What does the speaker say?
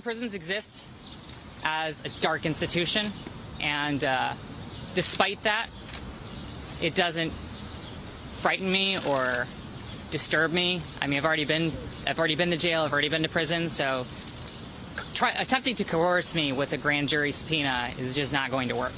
Prisons exist as a dark institution, and uh, despite that, it doesn't frighten me or disturb me. I mean, I've already been, I've already been to jail, I've already been to prison, so try, attempting to coerce me with a grand jury subpoena is just not going to work.